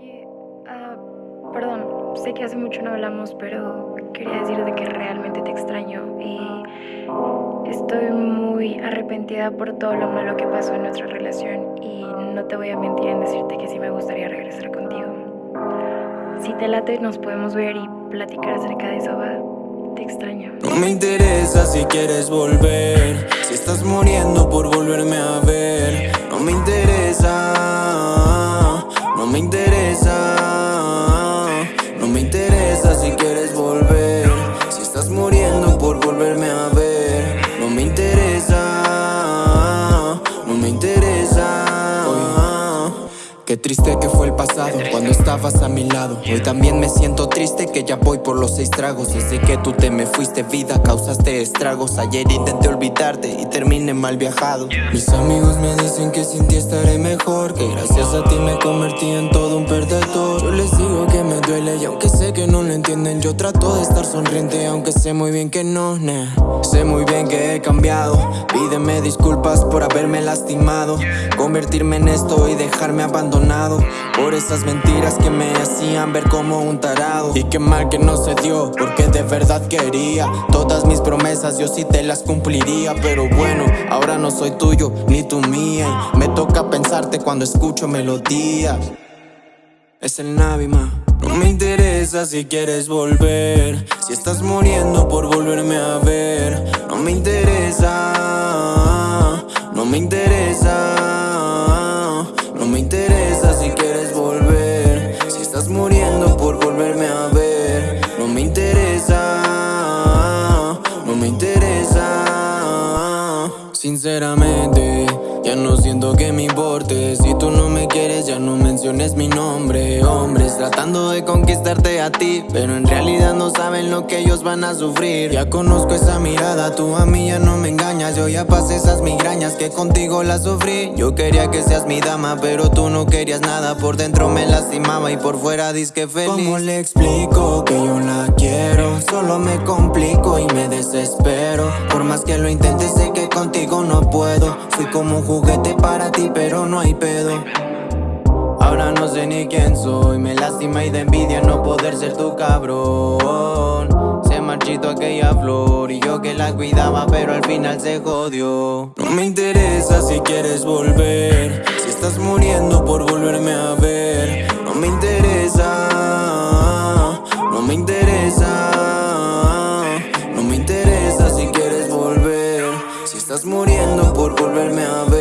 Oye, ah, perdón, sé que hace mucho no hablamos, pero quería decirte que realmente te extraño y estoy muy arrepentida por todo lo malo que pasó en nuestra relación y no te voy a mentir en decirte que sí me gustaría regresar contigo. Si te late, nos podemos ver y platicar acerca de eso, ¿va? Te extraño. No me interesa si quieres volver, si estás muriendo por volverme a pasado cuando estabas a mi lado. Hoy también me siento triste que ya voy por los seis tragos. Desde que tú te me fuiste vida causaste estragos. Ayer intenté olvidarte y terminé mal viajado. Mis amigos me dicen que sin ti estaré mejor Que gracias a ti me convertí en todo un perdedor. Yo les digo y aunque sé que no lo entienden Yo trato de estar sonriente aunque sé muy bien que no, nah. Sé muy bien que he cambiado. Pídeme disculpas por haberme lastimado. Convertirme en esto y dejarme abandonado por esas mentiras que me hacían ver como un tarado. Y qué mal que no se dio porque de verdad quería Todas mis promesas yo sí te las cumpliría. Pero bueno, ahora no soy tuyo ni tu mía Me toca pensarte cuando escucho melodías Es el Navima no me interesa si quieres volver. Si estás muriendo por volverme a ver. No me interesa No me interesa No me interesa Sinceramente, ya no siento que me importe. Si tú no me quieres, ya no menciones mi nombre. Hombres tratando de conquistarte a ti Pero en realidad no saben lo que ellos van a sufrir. Ya conozco esa mirada, tú a mí ya no me engañas. Yo ya pasé esas migrañas que contigo las sufrí. Yo quería que seas mi dama, pero tú no querías nada. Por dentro me lastimaba y por fuera disque feliz. ¿Cómo le explico que yo la quiero? Solo me complico y me desespero. Por más que lo intente sé que contigo no puedo. Fui como un juguete para ti pero no hay pedo. Ahora no sé ni quién soy. Me lastima y de envidia no poder ser tu cabrón. Se marchito aquella flor Y yo que la cuidaba pero al final se jodió. No me interesa si quieres volver. Si estás muriendo por volver estás muriendo por volverme a ver.